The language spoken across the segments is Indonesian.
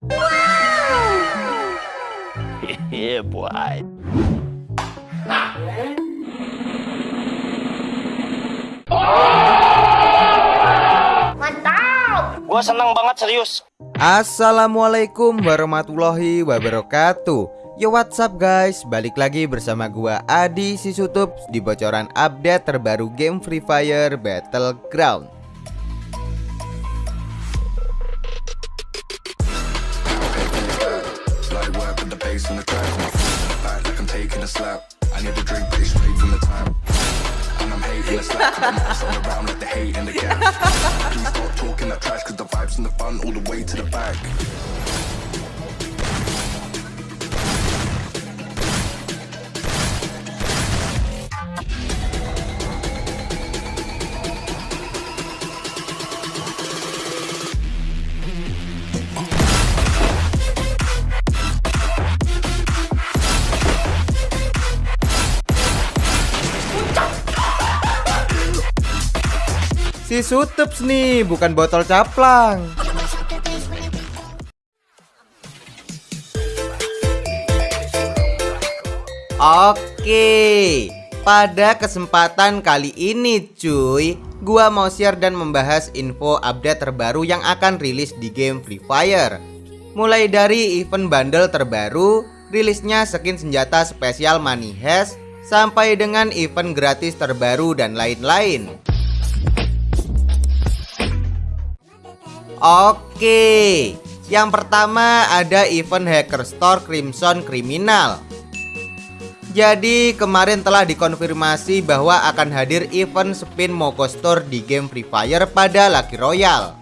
yeah, boy. Mantap! Gua seneng banget serius. Assalamualaikum warahmatullahi wabarakatuh Yo what's up guys Balik lagi bersama gua Adi Sisutup Di bocoran update terbaru game Free Fire Battleground slap. I need to drink, it's straight from the tap. And I'm hating the slack, cause I'm not around like the hate and the gas. Please stop talking that trash, cause the vibes and the fun all the way to the back. Sutups nih bukan botol caplang. Oke Pada kesempatan kali ini cuy Gua mau share dan membahas info update terbaru yang akan rilis di game Free Fire. Mulai dari event bundle terbaru Rilisnya skin senjata spesial Money Heist Sampai dengan event gratis terbaru dan lain-lain Oke Yang pertama ada event Hacker Store Crimson Criminal jadi kemarin telah dikonfirmasi bahwa akan hadir event spin Moko Store di game Free Fire pada Lucky Royale.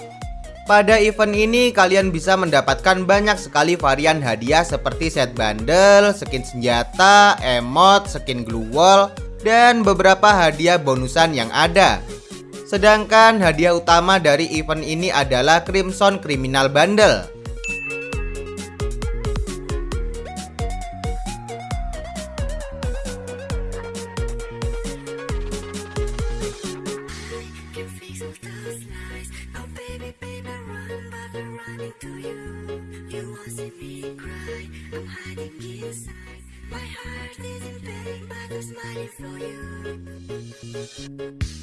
Pada event ini kalian bisa mendapatkan banyak sekali varian hadiah seperti set bundle, skin senjata, emot, skin glue wall, dan beberapa hadiah bonusan yang ada. Sedangkan hadiah utama dari event ini adalah Crimson Criminal Bundle. My heart is in pain, but I'm smiling for you.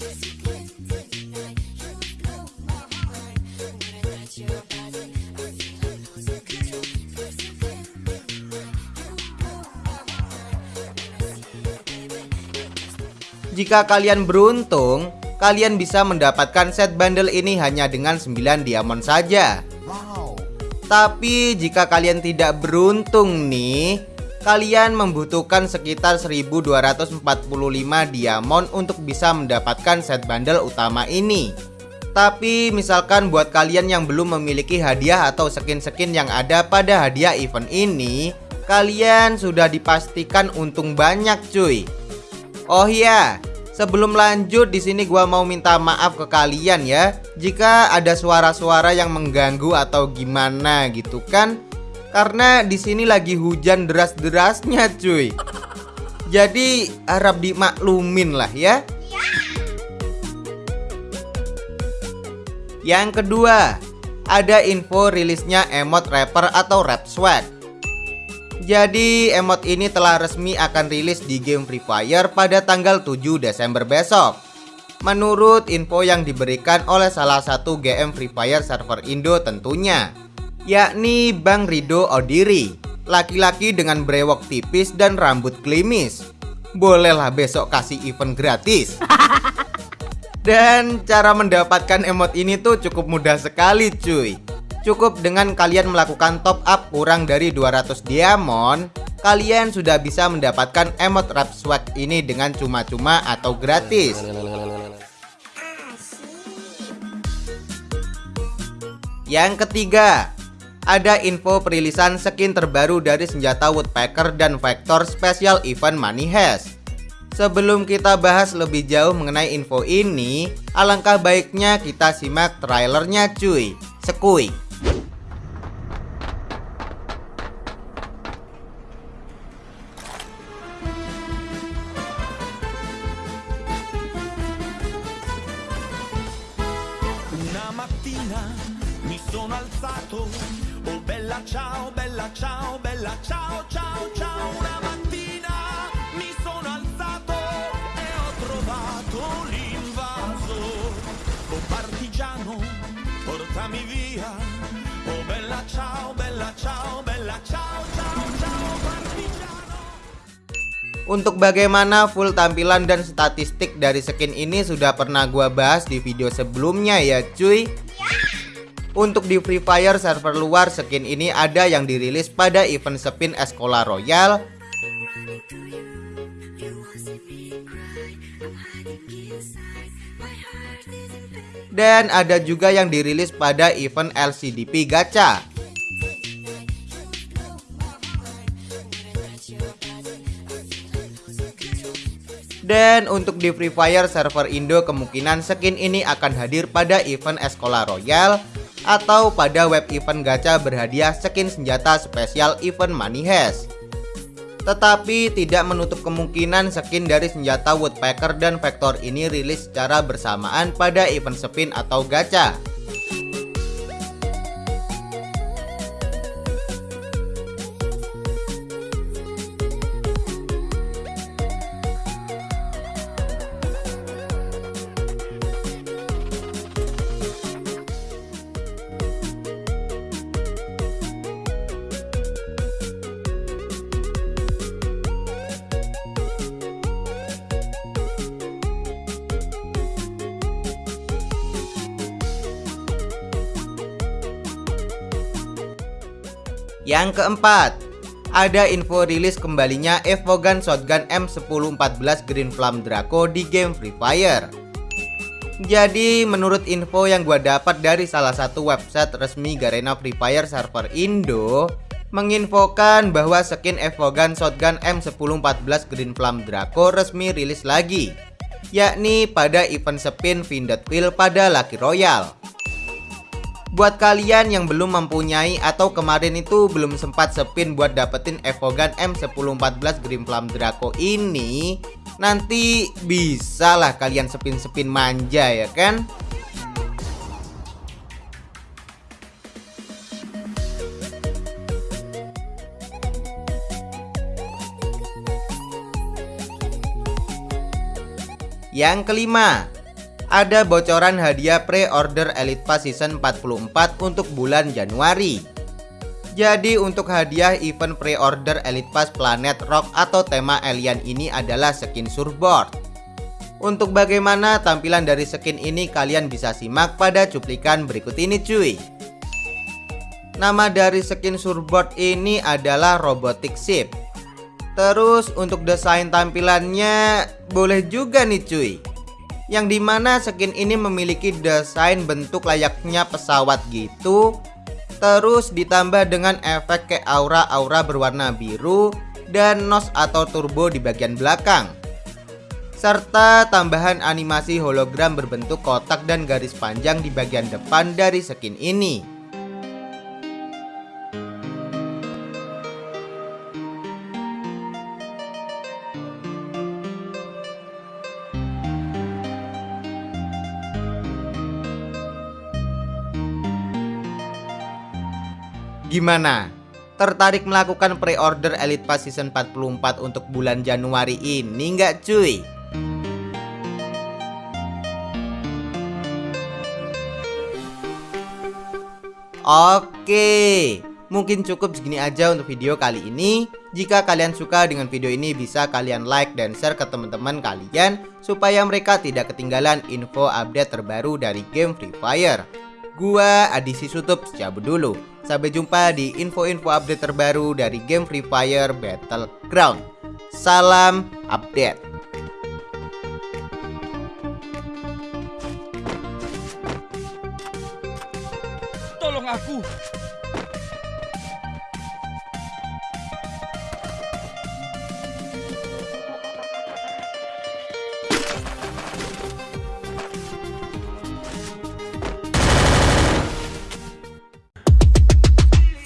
Cause you can't deny you blow my mind. When I touch your body, I feel I'm losing control. Cause you can't deny you blow my mind. When I see you, baby, it just Jika kalian beruntung, kalian bisa mendapatkan set bundle ini hanya dengan 9 diamond saja. Tapi jika kalian tidak beruntung nih, kalian membutuhkan sekitar 1245 diamond untuk bisa mendapatkan set bundle utama ini. Tapi misalkan buat kalian yang belum memiliki hadiah atau skin-skin yang ada pada hadiah event ini, kalian sudah dipastikan untung banyak cuy. Oh iya, sebelum lanjut di sini gua mau minta maaf ke kalian ya jika ada suara-suara yang mengganggu atau gimana gitu kan. Karena di sini lagi hujan deras-derasnya cuy. Jadi harap dimaklumin lah ya. Yang kedua, ada info rilisnya emot rapper atau rap swag. Jadi emot ini telah resmi akan rilis di game Free Fire pada tanggal 7 Desember besok. Menurut info yang diberikan oleh salah satu GM Free Fire server Indo tentunya yakni Bang Rido Odiri Laki-laki dengan brewok tipis dan rambut klimis. Bolehlah besok kasih event gratis. Dan cara mendapatkan emot ini tuh cukup mudah sekali cuy. Cukup dengan kalian melakukan top up kurang dari 200 diamond Kalian sudah bisa mendapatkan emot rap swag ini dengan cuma-cuma atau gratis. Yang ketiga ada info perilisan skin terbaru dari senjata Woodpecker dan Vector Special Event Money Heist. Sebelum kita bahas lebih jauh mengenai info ini, alangkah baiknya kita simak trailernya cuy. Sekui. Bella ciao, ciao, ciao. Una mattina mi sono alzato e ho trovato l'invaso. Oh partigiano, portami via. Oh bella ciao, bella ciao, bella ciao, ciao, ciao, partigiano. Untuk bagaimana full tampilan dan statistik dari skin ini sudah pernah gua bahas di video sebelumnya ya cuy Untuk di Free Fire server luar skin ini ada yang dirilis pada event spin Escola Royal. Dan ada juga yang dirilis pada event LCDP Gacha. Dan untuk di Free Fire server Indo kemungkinan skin ini akan hadir pada event Escola Royal atau pada web event gacha berhadiah skin senjata spesial event Money Heist. Tetapi tidak menutup kemungkinan skin dari senjata Woodpecker dan Vector ini rilis secara bersamaan pada event spin atau gacha. Yang keempat, ada info rilis kembalinya Evogan Shotgun M1014 Green Flame Draco di game Free Fire. Jadi menurut info yang gua dapat dari salah satu website resmi Garena Free Fire server Indo menginfokan bahwa skin Evogan Shotgun M1014 Green Flame Draco resmi rilis lagi yakni pada event spin Vindot pada Lucky Royale. Buat kalian yang belum mempunyai atau kemarin itu belum sempat spin buat dapetin Evogan M1014 Green Flame Draco ini Nanti bisa lah kalian spin-spin manja ya kan? Yang kelima, ada bocoran hadiah pre-order Elite Pass Season 44 untuk bulan Januari. Jadi untuk hadiah event pre-order Elite Pass Planet Rock atau tema alien ini adalah skin surfboard. Untuk bagaimana tampilan dari skin ini kalian bisa simak pada cuplikan berikut ini cuy. Nama dari skin surfboard ini adalah Robotic Ship. Terus untuk desain tampilannya boleh juga nih cuy yang di mana skin ini memiliki desain bentuk layaknya pesawat gitu. Terus ditambah dengan efek kayak aura-aura berwarna biru dan nos atau turbo di bagian belakang. Serta tambahan animasi hologram berbentuk kotak dan garis panjang di bagian depan dari skin ini Gimana? Tertarik melakukan pre-order Elite Pass Season 44 untuk bulan Januari ini nggak cuy? Oke, mungkin cukup segini aja untuk video kali ini. Jika kalian suka dengan video ini bisa kalian like dan share ke teman-teman kalian supaya mereka tidak ketinggalan info update terbaru dari game Free Fire. Gua Adisi Sutup cabut dulu. Sampai jumpa di info-info update terbaru dari game Free Fire Battleground. Salam update. Tolong aku.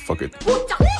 Fuck it.